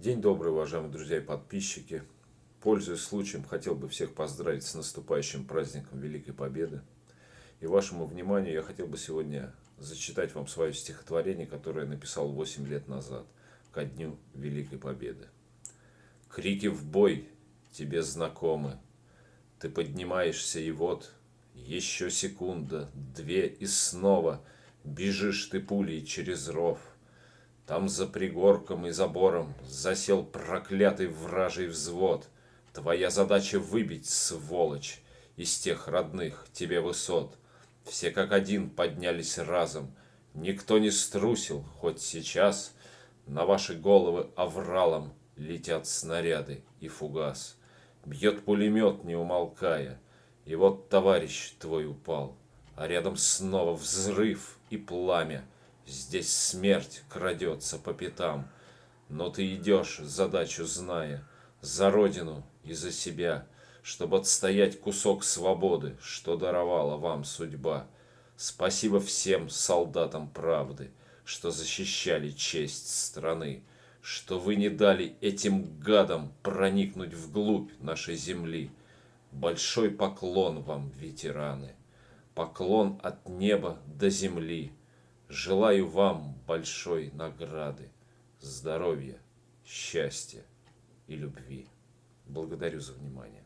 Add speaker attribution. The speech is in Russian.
Speaker 1: День добрый, уважаемые друзья и подписчики. Пользуясь случаем, хотел бы всех поздравить с наступающим праздником Великой Победы. И вашему вниманию я хотел бы сегодня зачитать вам свое стихотворение, которое я написал 8 лет назад, ко дню Великой Победы. Крики в бой тебе знакомы. Ты поднимаешься и вот еще секунда, две и снова бежишь ты пулей через ров. Там за пригорком и забором засел проклятый вражий взвод. Твоя задача выбить, сволочь, из тех родных тебе высот. Все как один поднялись разом, никто не струсил, хоть сейчас на ваши головы овралом летят снаряды и фугас. Бьет пулемет, не умолкая, и вот товарищ твой упал, а рядом снова взрыв и пламя — Здесь смерть крадется по пятам, но ты идешь, задачу зная, за родину и за себя, чтобы отстоять кусок свободы, что даровала вам судьба. Спасибо всем солдатам правды, что защищали честь страны, что вы не дали этим гадам проникнуть вглубь нашей земли. Большой поклон вам, ветераны, поклон от неба до земли. Желаю вам большой награды, здоровья, счастья и любви. Благодарю за внимание.